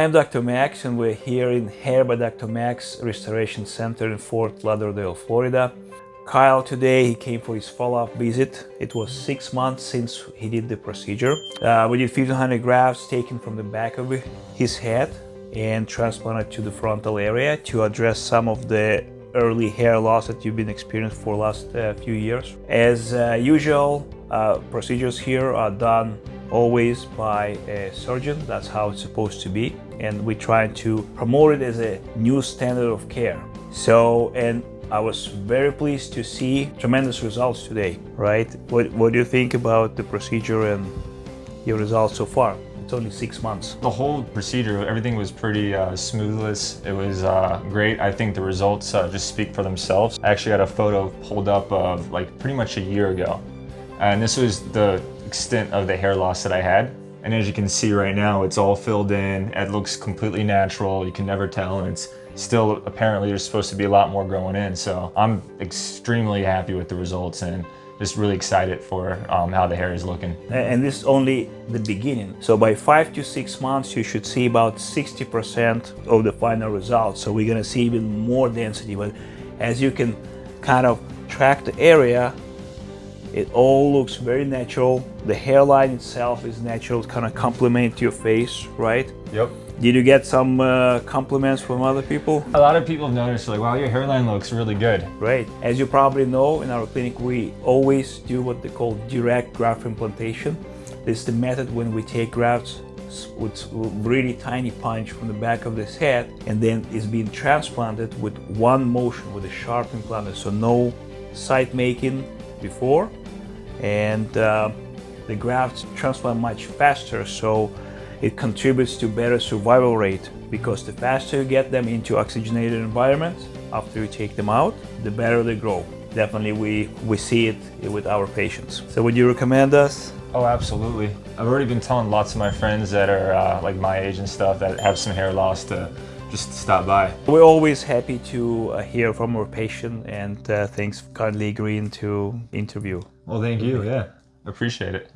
I'm Dr. Max and we're here in Hair by Dr. Max Restoration Center in Fort Lauderdale, Florida. Kyle today, he came for his follow-up visit. It was six months since he did the procedure. Uh, we did 1500 grafts taken from the back of his head and transplanted to the frontal area to address some of the early hair loss that you've been experiencing for the last uh, few years. As uh, usual, uh, procedures here are done always by a surgeon. That's how it's supposed to be. And we try to promote it as a new standard of care. So, and I was very pleased to see tremendous results today, right? What, what do you think about the procedure and your results so far? It's only six months. The whole procedure, everything was pretty uh, smoothless. It was uh, great. I think the results uh, just speak for themselves. I actually had a photo pulled up of like pretty much a year ago. And this was the extent of the hair loss that I had. And as you can see right now, it's all filled in. It looks completely natural. You can never tell. And it's still, apparently there's supposed to be a lot more growing in. So I'm extremely happy with the results and just really excited for um, how the hair is looking. And this is only the beginning. So by five to six months, you should see about 60% of the final results. So we're gonna see even more density. But as you can kind of track the area, it all looks very natural. The hairline itself is natural, kind of complement your face, right? Yep. Did you get some uh, compliments from other people? A lot of people have noticed like, wow, your hairline looks really good. Right. As you probably know, in our clinic, we always do what they call direct graft implantation. This is the method when we take grafts with really tiny punch from the back of this head and then it's being transplanted with one motion with a sharp implanter. So no site making before and uh, the grafts transplant much faster so it contributes to better survival rate because the faster you get them into oxygenated environments after you take them out the better they grow. Definitely we we see it with our patients. So would you recommend us? Oh absolutely. I've already been telling lots of my friends that are uh, like my age and stuff that have some hair loss to just stop by. We're always happy to uh, hear from our patient and uh, thanks for kindly agreeing to interview. Well, thank you. Yeah, appreciate it.